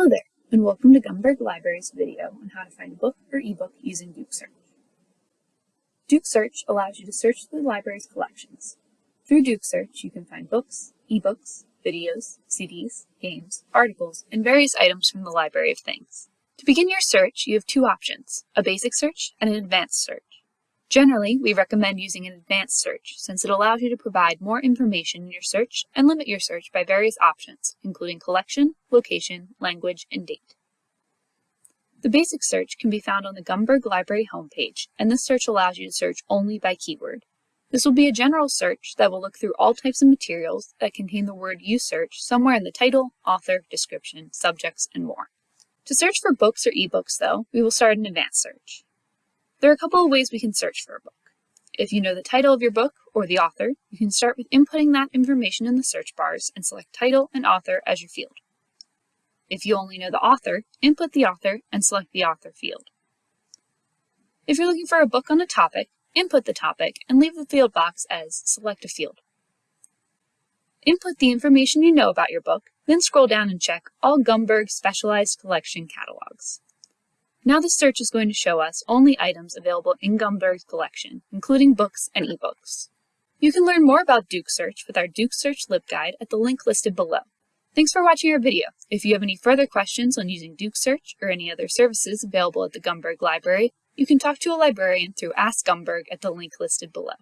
Hello there, and welcome to Gumberg Library's video on how to find a book or ebook using DuqSearch. Duke Search allows you to search the library's collections. Through DuqSearch, you can find books, ebooks, videos, CDs, games, articles, and various items from the library of things. To begin your search, you have two options, a basic search and an advanced search. Generally, we recommend using an advanced search since it allows you to provide more information in your search and limit your search by various options, including collection, location, language, and date. The basic search can be found on the Gumberg Library homepage, and this search allows you to search only by keyword. This will be a general search that will look through all types of materials that contain the word you search somewhere in the title, author, description, subjects, and more. To search for books or ebooks, though, we will start an advanced search. There are a couple of ways we can search for a book. If you know the title of your book or the author, you can start with inputting that information in the search bars and select title and author as your field. If you only know the author, input the author and select the author field. If you're looking for a book on a topic, input the topic and leave the field box as select a field. Input the information you know about your book, then scroll down and check all Gumberg Specialized Collection catalogs. Now the search is going to show us only items available in Gumberg's collection, including books and ebooks. You can learn more about DuqSearch with our DuqSearch LibGuide at the link listed below. Thanks for watching our video. If you have any further questions on using DuqSearch or any other services available at the Gumberg Library, you can talk to a librarian through Ask Gumberg at the link listed below.